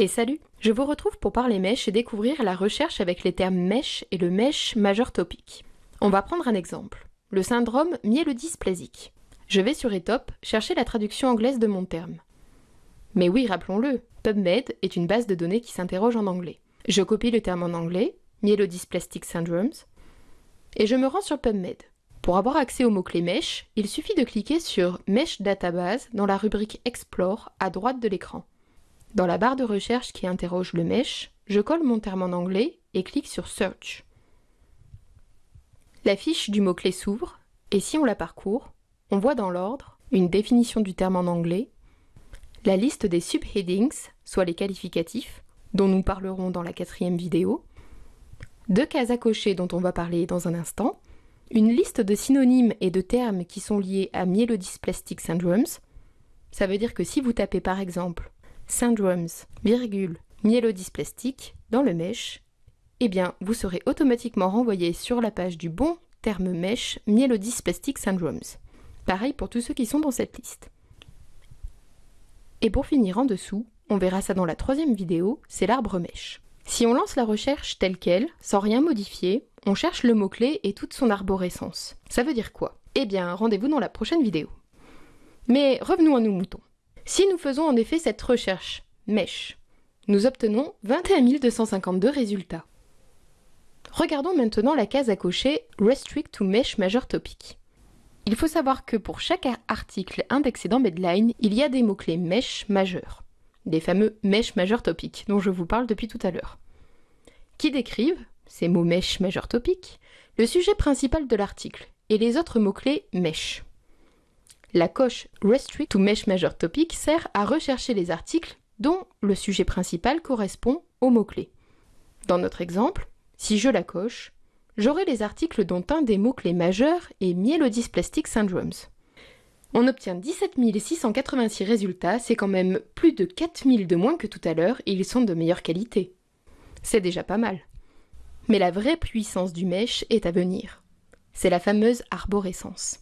Et salut Je vous retrouve pour parler mèche et découvrir la recherche avec les termes mèche et le mèche majeur topique. On va prendre un exemple. Le syndrome myélodysplasique. Je vais sur ETOP chercher la traduction anglaise de mon terme. Mais oui, rappelons-le, PubMed est une base de données qui s'interroge en anglais. Je copie le terme en anglais, Myelodysplastic Syndromes, et je me rends sur PubMed. Pour avoir accès au mot-clé mesh, il suffit de cliquer sur Mesh Database dans la rubrique Explore à droite de l'écran. Dans la barre de recherche qui interroge le mesh, je colle mon terme en anglais et clique sur Search. La fiche du mot-clé s'ouvre, et si on la parcourt, on voit dans l'ordre une définition du terme en anglais, la liste des subheadings, soit les qualificatifs, dont nous parlerons dans la quatrième vidéo, deux cases à cocher dont on va parler dans un instant, une liste de synonymes et de termes qui sont liés à myelodysplastic syndromes. Ça veut dire que si vous tapez par exemple syndromes, virgule, myélodysplastique dans le mesh, eh bien, vous serez automatiquement renvoyé sur la page du bon terme mesh myélodysplastic syndromes. Pareil pour tous ceux qui sont dans cette liste. Et pour finir en dessous, on verra ça dans la troisième vidéo, c'est l'arbre mesh. Si on lance la recherche telle qu'elle, sans rien modifier, on cherche le mot-clé et toute son arborescence. Ça veut dire quoi? Eh bien, rendez-vous dans la prochaine vidéo. Mais revenons à nos moutons. Si nous faisons en effet cette recherche mesh, nous obtenons 21 252 résultats. Regardons maintenant la case à cocher Restrict to Mesh Major Topic. Il faut savoir que pour chaque article indexé dans Medline, il y a des mots-clés mesh majeurs, des fameux mesh major topic dont je vous parle depuis tout à l'heure, qui décrivent, ces mots mesh major topic, le sujet principal de l'article et les autres mots-clés mesh. La coche Restrict to Mesh Major Topic sert à rechercher les articles dont le sujet principal correspond au mot-clé. Dans notre exemple, si je la coche, j'aurai les articles dont un des mots-clés majeurs est Myelodysplastic Syndromes. On obtient 17 686 résultats, c'est quand même plus de 4000 de moins que tout à l'heure et ils sont de meilleure qualité. C'est déjà pas mal. Mais la vraie puissance du mesh est à venir. C'est la fameuse arborescence.